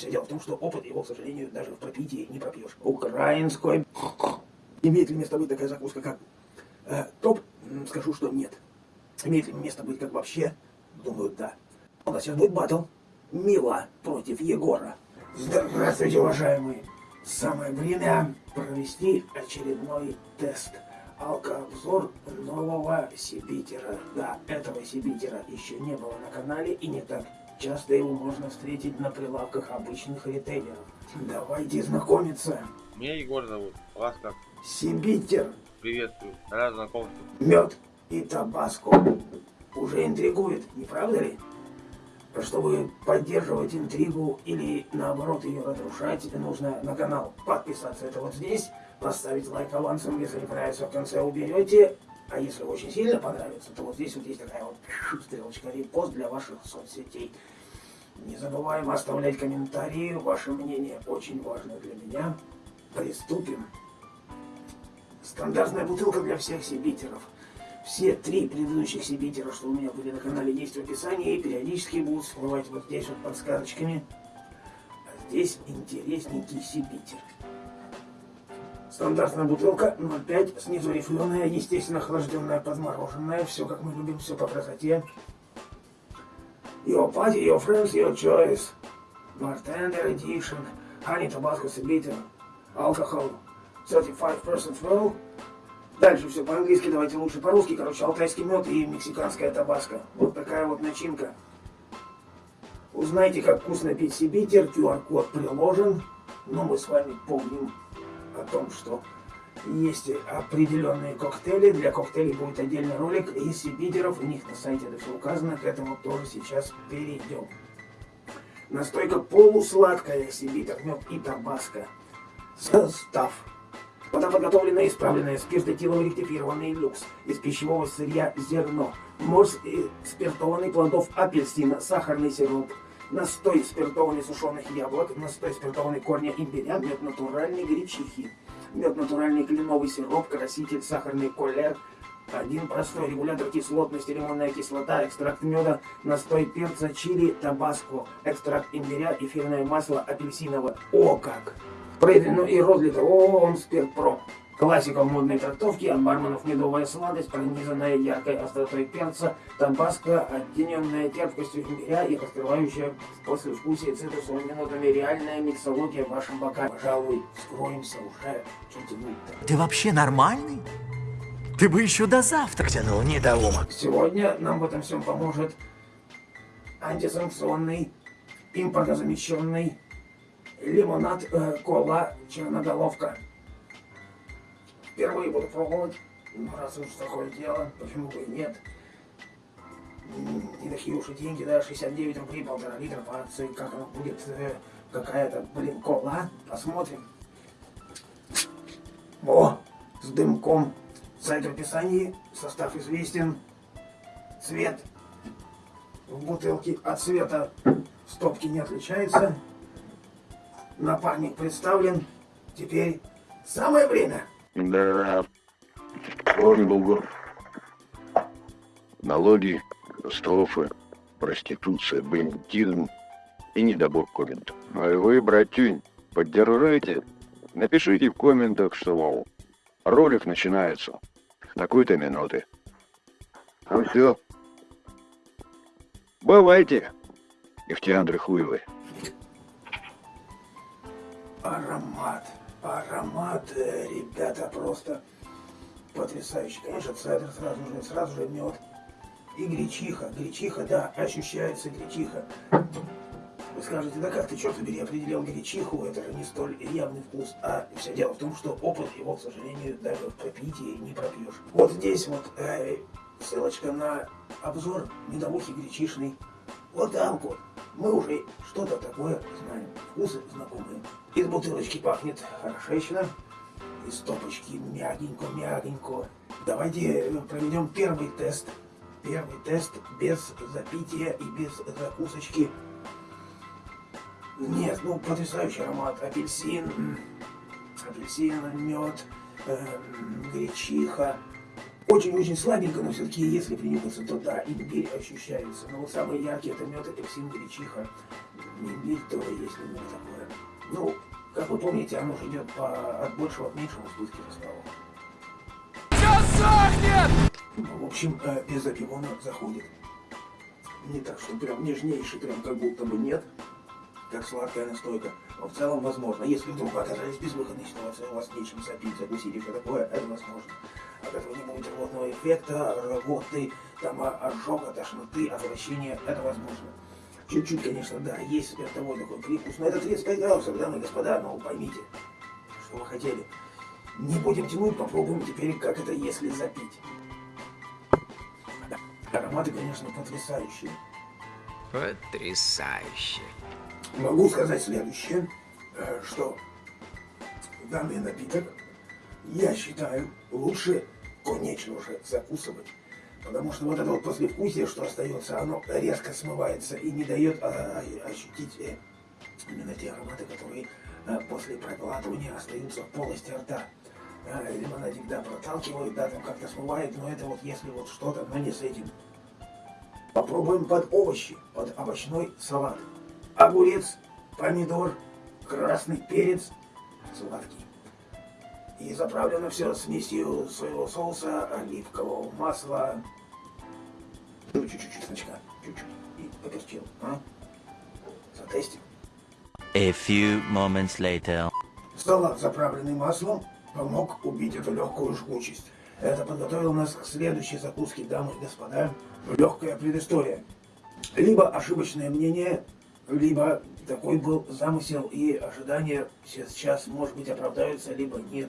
Все дело в том, что опыт его, к сожалению, даже в пропитии не пропьешь. Украинской имеет ли место быть такая закуска, как э, топ? Скажу, что нет. Имеет ли место быть как вообще? Думаю, да. У нас сейчас будет батл. Мила против Егора. Здравствуйте, уважаемые. Самое время провести очередной тест. Алкообзор нового Сибитера. Да, этого Сибитера еще не было на канале и не так часто его можно встретить на прилавках обычных ритейлеров. Давайте знакомиться. Меня Егор зовут. Вас как? Сибитер, Приветствую. Рад знакомству. мед и табаско. Уже интригует, не правда ли? Чтобы поддерживать интригу или наоборот ее разрушать, нужно на канал подписаться. Это вот здесь, поставить лайк авансом, если не понравится, в конце уберете. А если очень сильно понравится, то вот здесь вот есть такая вот стрелочка репост для ваших соцсетей. Не забываем оставлять комментарии, ваше мнение очень важно для меня. Приступим. Стандартная бутылка для всех сибитеров. Все три предыдущих сибитера, что у меня были на канале, есть в описании и периодически будут всплывать вот здесь вот подсказочками. А здесь интересненький сибитер. Стандартная бутылка 0,5, снизу рифленая, естественно, охлажденная, подмороженная. Все как мы любим, все по красоте. Your party, your friends, your choice. Bartender edition. Honey Tabasco Sibiter. Alcohol 35% well. Дальше все по-английски, давайте лучше по-русски. Короче, алтайский мед и мексиканская табаско. Вот такая вот начинка. Узнайте, как вкусно пить сибитер. QR-код приложен. Но мы с вами помним о том, что есть определенные коктейли. Для коктейлей будет отдельный ролик из сибитеров. У них на сайте это все указано. К этому тоже сейчас перейдем. Настойка полусладкая сибитер, мед и табаско. Состав. Вода подготовленная, исправленная, спиртотилом ректифированный люкс. Из пищевого сырья зерно. Морс и спиртованный плодов апельсина, сахарный сироп. Настой спиртованный сушеных яблок, настой спиртованный корня имбиря, мед натуральной гречихи. Мед натуральный кленовый сироп, краситель, сахарный колер, один простой регулятор кислотности, лимонная кислота, экстракт меда, настой перца, чили, табаско, экстракт имбиря, эфирное масло апельсиновое. О как! Пройдено и розлито. О, он спирт про. Классика модной трактовке, от барменов медовая сладость, пронизанная яркой остротой перца, табаско, оттененная терпкостью имбиря и раскрывающая послевкусие цитрусовыми нотами реальная миксология в вашем бокале. Пожалуй, скроемся уже. Что тянуть-то? Ты вообще нормальный? Ты бы еще до завтра тянул, недоумок. Сегодня нам в этом всем поможет антисанкционный, импортозамещенный лимонад э, кола черноголовка. Впервые буду пробовать, ну раз уж такое дело, почему бы и нет. Не такие уж и деньги, да, 69 рублей, полтора литра по акции, как оно будет, э, какая-то, блин, кола, посмотрим. О, с дымком. Сайт в описании, состав известен, цвет в бутылке от цвета стопки не отличается. Напарник представлен. Теперь самое время. Да, он Бугов. Налоги, катастрофы, проституция, бандитизм и недобор комментов. А вы, братюнь, поддержите, напишите в комментах, что, мол, ролик начинается такой-то минуты. Ну все. Бывайте, нефтяндры хуевые. Аромат. Аромат, ребята, просто потрясающий. Конечно, цедр сразу же, сразу же мед. И гречиха. Гречиха, да, ощущается гречиха. Вы скажете, да как ты, черт побери, определил гречиху, это же не столь явный вкус. А все дело в том, что опыт его, к сожалению, даже в пропитии не пропьешь. Вот здесь вот э, ссылочка на обзор медовухи гречишной. Вот вот. Мы уже что-то такое знаем. Вкусы знакомые. Из бутылочки пахнет хорошечно. Из стопочки мягенько-мягенько. Давайте э, проведем первый тест. Первый тест без запития и без закусочки. Нет, ну потрясающий аромат. Апельсин, апельсин, мед, эм, гречиха. Очень-очень слабенько, но все-таки, если принюхаться, то да, имбирь ощущается. Но вот самые яркие это мед, апельсин, гречиха. имбирь тоже есть немного такое. Ну, как вы помните, оно же идет по, от большего к меньшему в списке составов. Ну, в общем, э, без опиона заходит. Не так, что прям нежнейший, прям как будто бы нет, как сладкая настойка. Но в целом возможно. Если вдруг оказались в безвыходной ситуации, у вас нечем запить, закусить и все такое, это возможно. От этого не будет рвотного эффекта, рвоты, там, а, ожога, тошноты, отвращения, это возможно. Чуть-чуть, конечно, да, есть спиртовой такой привкус, но это 35 градусов, дамы и господа, но поймите, что вы хотели. Не будем тянуть, попробуем теперь, как это, если запить. Ароматы, конечно, потрясающие. Потрясающе. Могу сказать следующее, э, что данный напиток, я считаю, лучше конечно уже закусывать. Потому что вот это вот послевкусие, что остается, оно резко смывается и не дает а, а, ощутить э, именно те ароматы, которые а, после проглатывания остаются в полости рта. А, лимонадик, да, проталкивает, да, там как-то смывает, но это вот если вот что-то, но не с этим. Попробуем под овощи, под овощной салат. Огурец, помидор, красный перец, сладкий. И заправлено все смесью своего соуса, оливкового масла, ну чуть-чуть чесночка, чуть-чуть, и поперчил, а? Затестим. A few moments later. Салат, заправленный маслом, помог убить эту легкую жгучесть. Это подготовил нас к следующей закуске, дамы и господа. Легкая предыстория. Либо ошибочное мнение, либо такой был замысел и ожидания сейчас, может быть, оправдаются, либо нет.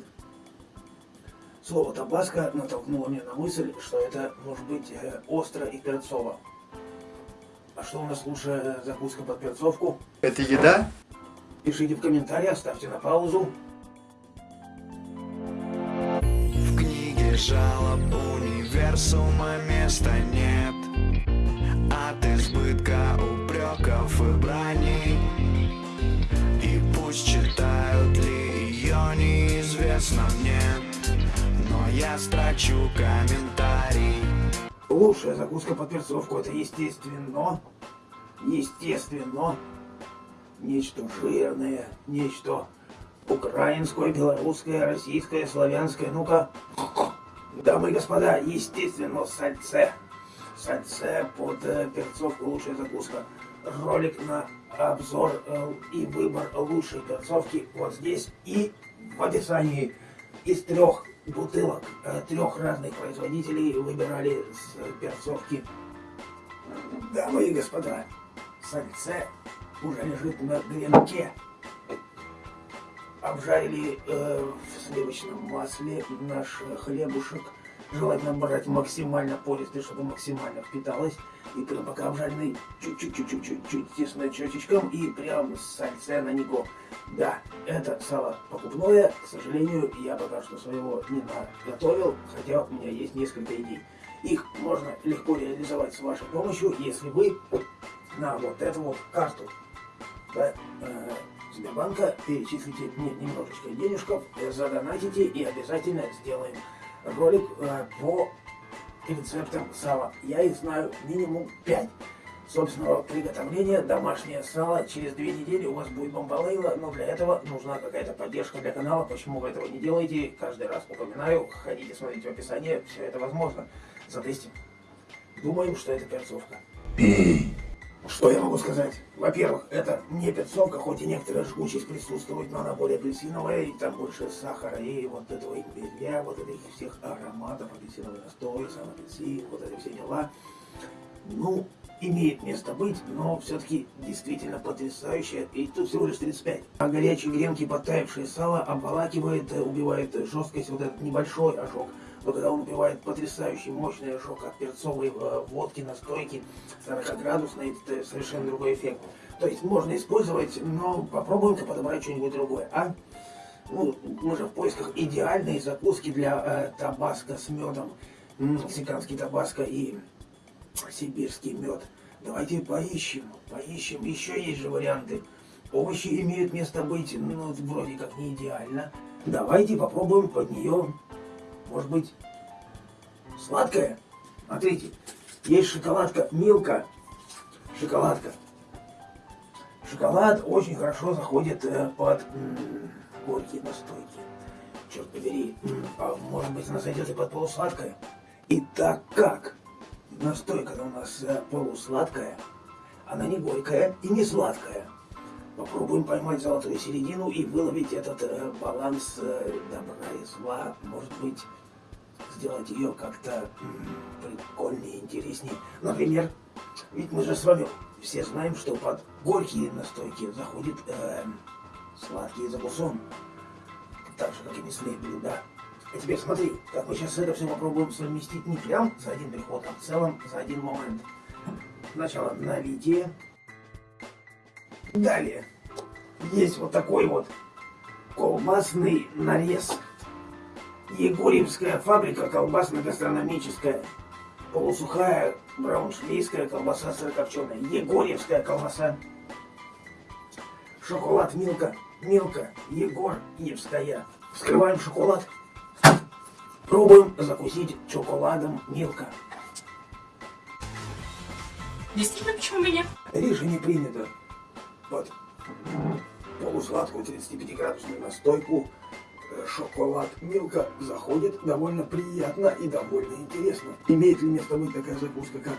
Слово табаско натолкнуло меня на мысль, что это может быть э, остро и перцово. А что у нас лучше закуска под перцовку? Это еда? Пишите в комментариях, ставьте на паузу. В книге жалоб универсума места нет От избытка упреков и брани И пусть читают ли ее неизвестно мне я строчу комментарий Лучшая закуска под перцовку это естественно. Естественно. Нечто жирное, нечто украинское, белорусское, российское, славянское. Ну-ка. Дамы и господа, естественно, сальце. Сальце под э, перцовку лучшая закуска. Ролик на обзор э, и выбор лучшей перцовки вот здесь и в описании. Из трех бутылок э, трех разных производителей выбирали с э, перцовки. Дамы и господа, сальце уже лежит на гренке. Обжарили э, в сливочном масле наш хлебушек. Желательно брать максимально пористый, чтобы максимально впиталось. И прям пока обжаренный чуть-чуть-чуть-чуть тесно чечечком и прям сальце на него. Да, это сало покупное. К сожалению, я пока что своего не наготовил, хотя у меня есть несколько идей. Их можно легко реализовать с вашей помощью, если вы на вот эту вот карту да, э, Сбербанка перечислите мне немножечко денежков, задонатите и обязательно сделаем ролик э, по рецептам сала. Я их знаю минимум 5 собственного приготовления. Домашнее сало. Через две недели у вас будет бомбалейла, но для этого нужна какая-то поддержка для канала. Почему вы этого не делаете? Каждый раз упоминаю. Ходите, смотрите в описании. Все это возможно. Затестим. Думаем, что это перцовка. Что я могу сказать? Во-первых, это не перцовка, хоть и некоторая жгучесть присутствует, но она более апельсиновая, и там больше сахара, и вот этого имбиря, вот этих всех ароматов, апельсиновый настой, сам апельсин, вот эти все дела. Ну, имеет место быть, но все-таки действительно потрясающе. И тут всего лишь 35. А горячие гренки, подтаявшее сало, обволакивает, убивает жесткость, вот этот небольшой ожог. Но когда он убивает потрясающий мощный ожог от перцовой э, водки, настойки, 40-градусной, это совершенно другой эффект. То есть можно использовать, но попробуем-ка подобрать что-нибудь другое, а? Ну, мы же в поисках идеальной закуски для э, табаско с медом. Мексиканский табаско и сибирский мед. Давайте поищем, поищем. Еще есть же варианты. Овощи имеют место быть, ну, вроде как не идеально. Давайте попробуем под нее, может быть, сладкое. Смотрите, есть шоколадка Милка. Шоколадка. Шоколад очень хорошо заходит э, под горькие настойки. Черт побери, а может быть она сойдет и под полусладкое? И так как настойка у нас э, полусладкая, она не горькая и не сладкая. Попробуем поймать золотую середину и выловить этот э, баланс добра и зла. Может быть, сделать ее как-то прикольнее, интереснее. Например, ведь мы же с вами все знаем, что под горькие настойки заходит э, сладкий закусон. Так же, как и мясные блюда. А теперь смотри, как мы сейчас это все попробуем совместить не прям за один приход, а в целом за один момент. Сначала налитие. Далее есть вот такой вот колбасный нарез. Егорьевская фабрика колбасно-гастрономическая. Полусухая брауншвейская колбаса сырокопченая. Егорьевская колбаса. Шоколад Милка. Милка. Егорьевская. Вскрываем шоколад. Пробуем закусить шоколадом Милка. Действительно, почему и нет? Решение принято. Вот. Полусладкую 35-градусную настойку шоколад Милка заходит довольно приятно и довольно интересно. Имеет ли место быть такая закуска, как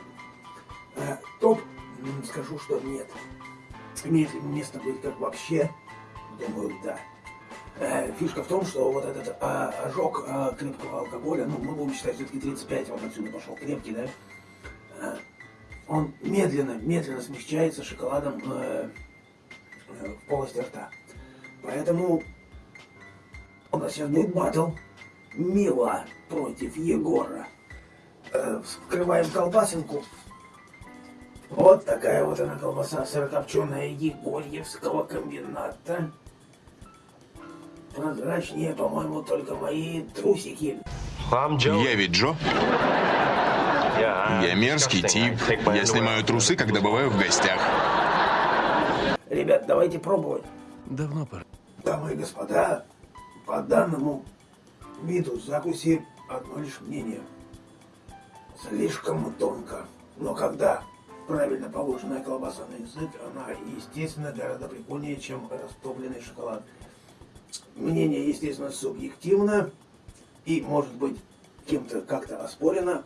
э, топ? Скажу, что нет. Имеет ли место быть как вообще? Думаю, да. Э, Фишка в том, что вот этот а, ожог а, крепкого алкоголя, ну, мы будем считать все-таки 35, вот отсюда пошел крепкий, да, э, он медленно, медленно смягчается шоколадом э, э, в полости рта. Поэтому у нас сейчас будет батл Мила против Егора. Э, вскрываем колбасинку. Вот такая вот она колбаса сырокопченая Егорьевского комбината. Прозрачнее, по-моему, только мои трусики. Я ведь Джо. Я мерзкий тип. Я снимаю трусы, когда бываю в гостях. Ребят, давайте пробовать. Давно пора. Дамы и господа, по данному виду закуси одно лишь мнение. Слишком тонко. Но когда правильно положенная колбаса на язык, она, естественно, гораздо прикольнее, чем растопленный шоколад. Мнение, естественно, субъективно и, может быть, кем-то как-то оспорено,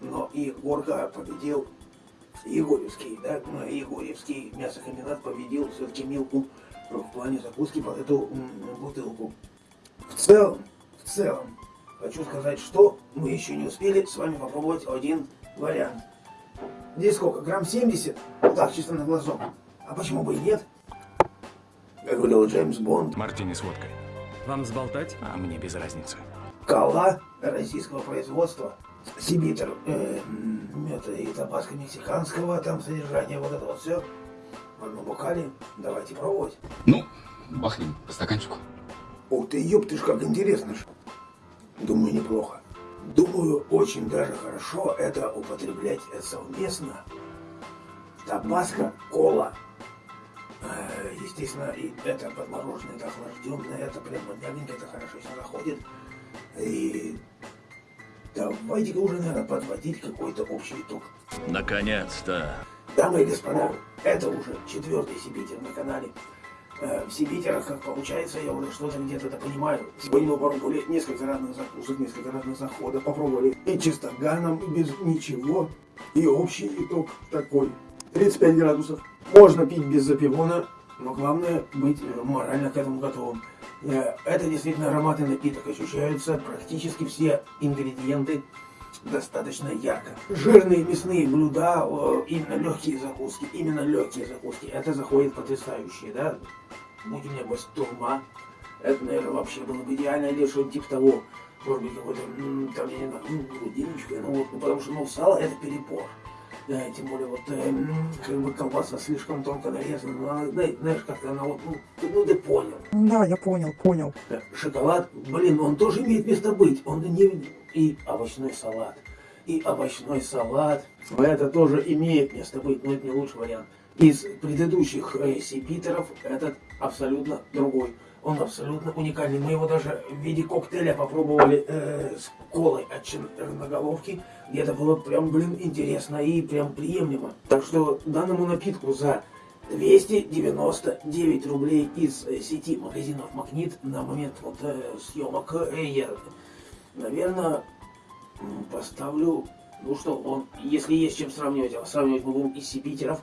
но Егорка победил Егорьевский, да, ну, Егорьевский мясокомбинат победил все-таки Милку в плане закуски под эту бутылку. В целом, в целом, хочу сказать, что мы еще не успели с вами попробовать один вариант. Здесь сколько? Грамм 70? Вот так, чисто на глазок. А почему бы и нет? Как говорил Джеймс Бонд, Мартини с водкой. Вам взболтать? А мне без разницы. Кала российского производства. Сибитр, э, это и табаско мексиканского, там содержание, вот это вот все. В одном бокале. Давайте пробовать. Ну, бахнем по стаканчику. Ух ты, ёб ты ж, как интересно ж. Думаю, неплохо. Думаю, очень даже хорошо это употреблять совместно. Табаско, кола. Э, Естественно, и это подмороженное, это охлажденное, это прямо мягенько, это хорошо все заходит. И давайте-ка уже, наверное, подводить какой-то общий итог. Наконец-то. Дамы и господа, это уже четвертый Сибитер на канале. Э, В Сибитерах, как получается, я уже что-то где-то это понимаю. Сегодня мы попробовали несколько разных закусок, несколько разных заходов. Попробовали и чистоганом, и без ничего. И общий итог такой. 35 градусов. Можно пить без запивона, но главное быть э, морально к этому готовым. Э, Это действительно ароматный напиток. Ощущаются практически все ингредиенты достаточно ярко. Жирные мясные блюда, именно легкие закуски, именно легкие закуски, это заходит потрясающие, да? Будь у меня бастурма, это, наверное, вообще было бы идеально, или что-нибудь типа того. Может быть, какой-то, там, я не знаю, м, грудиночка, ну вот, потому что, ну, сало это перебор. Да, тем более вот, э, как бы колбаса слишком тонко нарезана, но она, знаешь, как-то она вот, ну, ты, ну, ты понял. Да, я понял, понял. Э, Шоколад, блин, он тоже имеет место быть. Он не... И овощной салат. И овощной салат. Это тоже имеет место быть, но это не лучший вариант. Из предыдущих э, сипитеров этот абсолютно другой. Он абсолютно уникальный. Мы его даже в виде коктейля попробовали э, с колой от черноголовки. И это было прям, блин, интересно и прям приемлемо. Так что данному напитку за 299 рублей из э, сети магазинов Магнит на момент вот э, съемок. Э, я, наверное, поставлю, ну что, он, если есть чем сравнивать, а сравнивать мы будем из Сибитеров,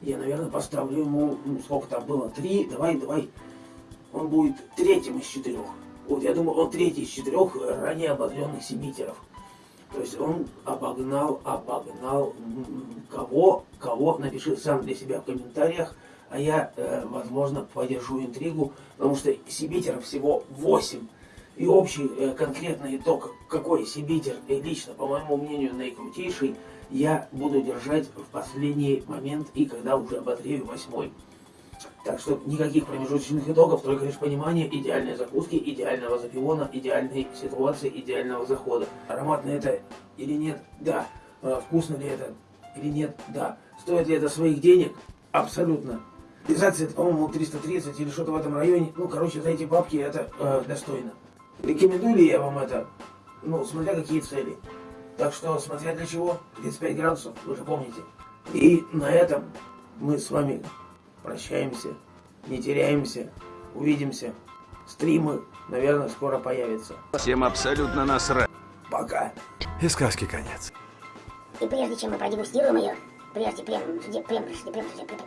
я, наверное, поставлю ему, ну, сколько там было, три, давай, давай, он будет третьим из четырех. Вот, я думаю, он третий из четырех ранее обозленных Сибитеров. То есть он обогнал, обогнал кого, кого, напиши сам для себя в комментариях, а я, э, возможно, поддержу интригу, потому что Сибитеров всего 8. И общий э, конкретный итог, какой Сибитер э, лично, по моему мнению, наикрутейший, я буду держать в последний момент и когда уже обозрею восьмой. Так что никаких промежуточных итогов, только лишь понимание идеальной закуски, идеального запивона, идеальной ситуации, идеального захода. Ароматно это или нет? Да. А Вкусно ли это или нет? Да. Стоит ли это своих денег? Абсолютно. Реализация это, по-моему, 330 или что-то в этом районе. Ну, короче, за эти бабки это э, достойно. Рекомендую ли я вам это? Ну, смотря какие цели. Так что, смотря для чего, 35 градусов, вы же помните. И на этом мы с вами прощаемся, не теряемся, увидимся. Стримы, наверное, скоро появятся. Всем абсолютно насрать. Пока. И сказки конец. И прежде чем мы продегустируем ее, прежде, прям, прям, прям, прям, прям, прям,